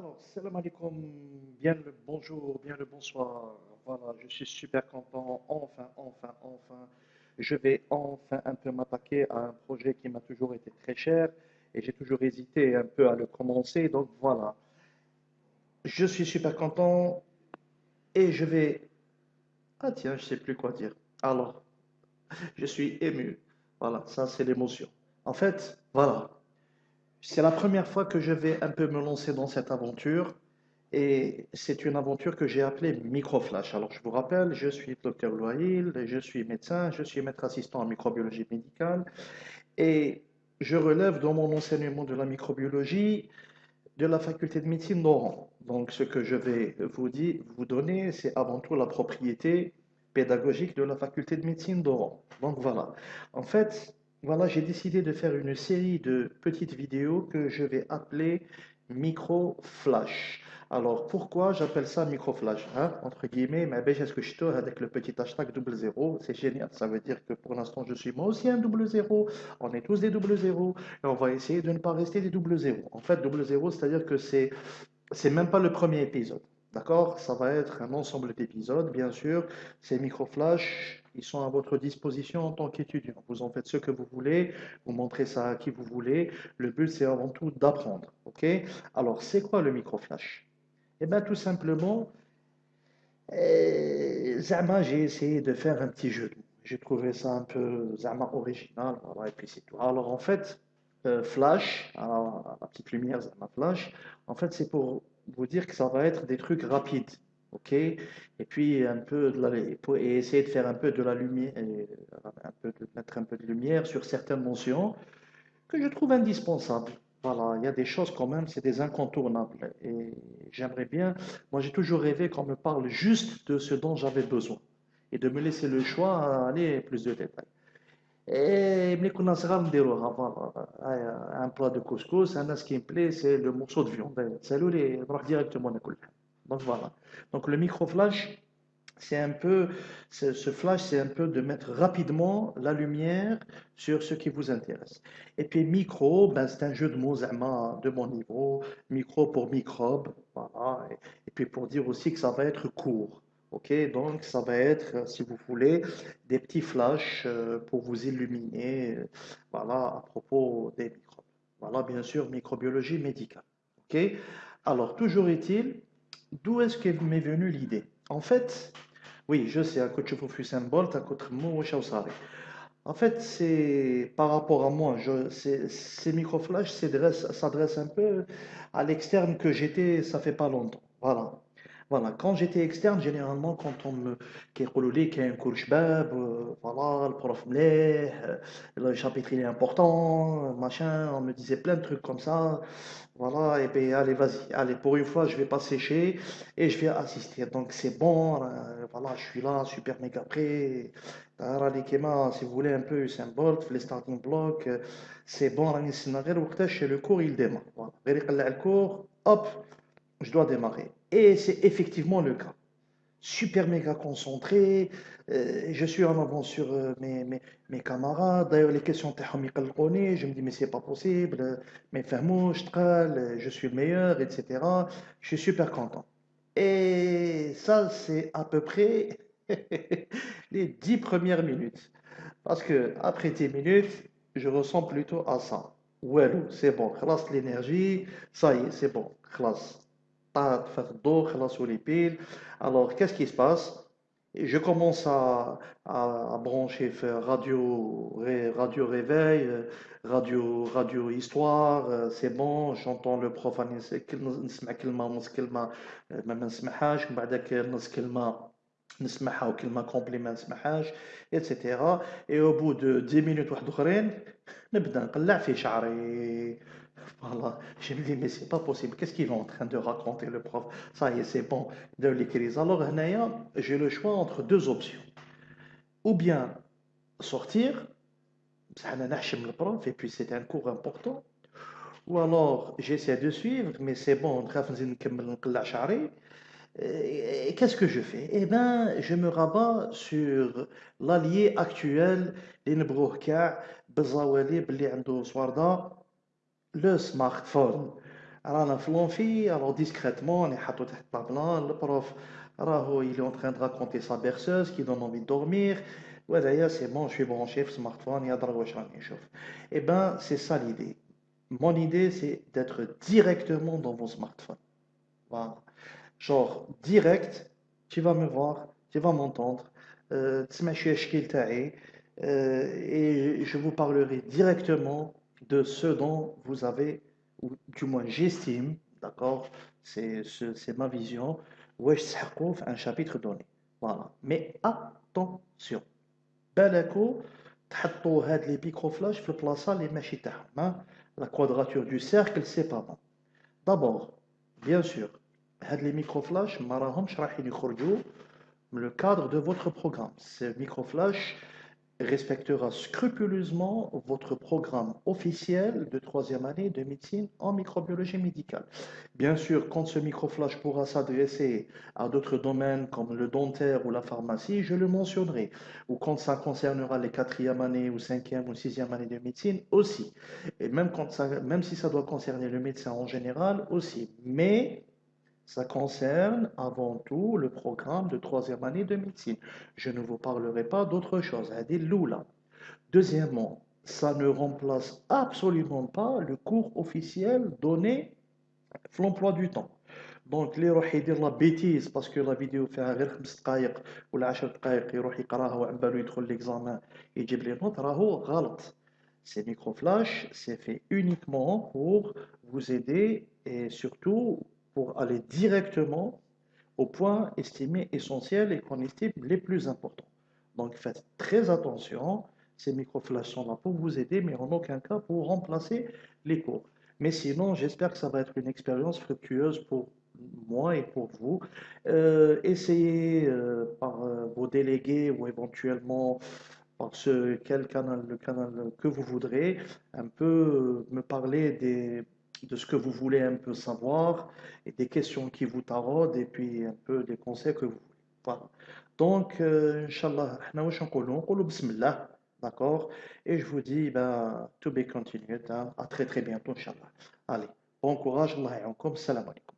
Alors, salam alaikum, bien le bonjour, bien le bonsoir. Voilà, je suis super content. Enfin, enfin, enfin, je vais enfin un peu m'attaquer à un projet qui m'a toujours été très cher et j'ai toujours hésité un peu à le commencer. Donc voilà, je suis super content et je vais... Ah tiens, je sais plus quoi dire. Alors, je suis ému. Voilà, ça c'est l'émotion. En fait, voilà. C'est la première fois que je vais un peu me lancer dans cette aventure et c'est une aventure que j'ai appelée Microflash. Alors je vous rappelle, je suis docteur Loïl, je suis médecin, je suis maître assistant en microbiologie médicale et je relève dans mon enseignement de la microbiologie de la faculté de médecine d'Oran. Donc ce que je vais vous, dire, vous donner, c'est avant tout la propriété pédagogique de la faculté de médecine d'Oran. Donc voilà. En fait, voilà, j'ai décidé de faire une série de petites vidéos que je vais appeler micro flash. Alors pourquoi j'appelle ça micro flash hein? Entre guillemets, mais ben, est-ce que je avec le petit hashtag double zéro C'est génial, ça veut dire que pour l'instant je suis moi aussi un double zéro. On est tous des double zéro et on va essayer de ne pas rester des double zéro. En fait, double zéro, c'est-à-dire que c'est c'est même pas le premier épisode. D'accord? Ça va être un ensemble d'épisodes, bien sûr. Ces micro-flashs, ils sont à votre disposition en tant qu'étudiant. Vous en faites ce que vous voulez, vous montrez ça à qui vous voulez. Le but, c'est avant tout d'apprendre. OK? Alors, c'est quoi le micro-flash? Eh bien, tout simplement, eh, Zama, j'ai essayé de faire un petit jeu. J'ai trouvé ça un peu Zama original. et puis c'est tout. Alors, en fait, euh, flash, la petite lumière, Zama flash, en fait, c'est pour vous dire que ça va être des trucs rapides. OK? Et puis, un peu de la, et essayer de faire un peu de la lumière, un peu de mettre un peu de lumière sur certaines notions que je trouve indispensables. Voilà, il y a des choses quand même, c'est des incontournables. Et j'aimerais bien, moi j'ai toujours rêvé qu'on me parle juste de ce dont j'avais besoin et de me laisser le choix à aller plus de détails. Et un plat de couscous, ce qui me plaît, c'est le morceau de viande. C'est directement Donc voilà. Donc le micro-flash, c'est un peu, ce flash, c'est un peu de mettre rapidement la lumière sur ce qui vous intéresse. Et puis micro, ben, c'est un jeu de mots de mon niveau. Micro pour microbe. Et puis pour dire aussi que ça va être court. Ok, donc ça va être, si vous voulez, des petits flashs euh, pour vous illuminer, euh, voilà, à propos des microbes. Voilà, bien sûr, microbiologie médicale. Ok, alors toujours est-il, d'où est-ce qu'est m'est venue l'idée? En fait, oui, je sais, à côté de symbole, à côté de En fait, c'est par rapport à moi, je, ces microflashs s'adressent un peu à l'externe que j'étais, ça fait pas longtemps. Voilà. Voilà, quand j'étais externe, généralement, quand on me qu'est qui est un cours shabab, euh, voilà, le prof mleh, le chapitre il est important, euh, machin, on me disait plein de trucs comme ça. Voilà, et bien allez, vas-y, allez, pour une fois, je vais pas sécher et je vais assister. Donc c'est bon, euh, voilà, je suis là, super méga prêt. si vous voulez un peu symbole, les starting blocks, c'est bon, le cours il démarre. Voilà, le cours, hop je dois démarrer. Et c'est effectivement le cas. Super méga concentré, euh, je suis en avance sur euh, mes, mes, camarades. D'ailleurs, les questions je me dis, mais c'est pas possible, mais je suis le meilleur, etc. Je suis super content. Et ça, c'est à peu près les dix premières minutes. Parce que après 10 minutes, je ressens plutôt à ça. Ouais, c'est bon, classe l'énergie, ça y est, c'est bon, classe alors qu'est-ce qui se passe je commence à, à, brancher faire radio radio réveil radio radio histoire c'est bon j'entends le prof نسمع كلمه ونص كلمه ما نسمعهاش من بعدك نص كلمه نسمعها وكلمه كومبلي ما نسمعهاش etc et au bout de 10 minutes واحد اخرين نبدا نقلع في شعري voilà, je me dis, mais c'est pas possible. Qu'est-ce qu'il est en train de raconter, le prof? Ça y est, c'est bon, de l'écrire. Alors, j'ai le choix entre deux options. Ou bien sortir, le prof, et puis c'est un cours important. Ou alors, j'essaie de suivre, mais c'est bon, qu'est-ce que je fais? Eh bien, je me rabats sur l'allié actuel, le smartphone. رانا في لونفي alors discrètement on est حطو تحت طابلة le prof راهو il est en train de raconter sa berceuse qui donne envie de dormir وهذايا c'est bon je suis branché في smartphone يهضر واش راني نشوف et ben c'est ça l'idée mon idée c'est d'être directement dans vos smartphones voilà genre direct tu vas me voir tu vas m'entendre euh, تسمع شوية الشكل تاعي euh, et je vous parlerai directement de ce dont vous avez ou du moins j'estime, d'accord, c'est ma vision, wesh un chapitre donné. Voilà. Mais attention, بالكو تحطوا هاد لي بيكروفلاش في البلاصه اللي ماشي تاعهم la quadrature du cercle c'est pas bon d'abord bien sûr هاد لي ميكروفلاش ما راهمش رايحين يخرجوا le cadre de votre programme ces microflash respectera scrupuleusement votre programme officiel de troisième année de médecine en microbiologie médicale. Bien sûr, quand ce microflash pourra s'adresser à d'autres domaines comme le dentaire ou la pharmacie, je le mentionnerai. Ou quand ça concernera les quatrième année ou cinquième ou sixième année de médecine aussi. Et même, quand ça, même si ça doit concerner le médecin en général aussi. Mais ça concerne avant tout le programme de troisième année de médecine. Je ne vous parlerai pas d'autre chose. Deuxièmement, ça ne remplace absolument pas le cours officiel donné l'emploi du temps. Donc, les gens qui la bêtise parce que la vidéo fait un 5 دقائق ou 10 دقائق يروح يقراها وعن بالو يدخل l'examen يجيب لي نوت راهو غلط. Ces microflash, c'est fait uniquement pour vous aider et surtout aller directement au point estimé essentiel et qu'on estime les plus importants. Donc faites très attention, ces microflash sont là pour vous aider, mais en aucun cas pour remplacer les cours. Mais sinon, j'espère que ça va être une expérience fructueuse pour moi et pour vous. Euh, essayez euh, par euh, vos délégués ou éventuellement par ce, quel canal, le canal que vous voudrez, un peu me parler des de ce que vous voulez un peu savoir et des questions qui vous taraudent et puis un peu des conseils que vous voulez. Voilà. Donc, euh, Inch'Allah, bismillah, d'accord? Et je vous dis, ben, to be continued, hein, à très très bientôt, Inch'Allah. Allez, bon courage, Allah et salam alaikum.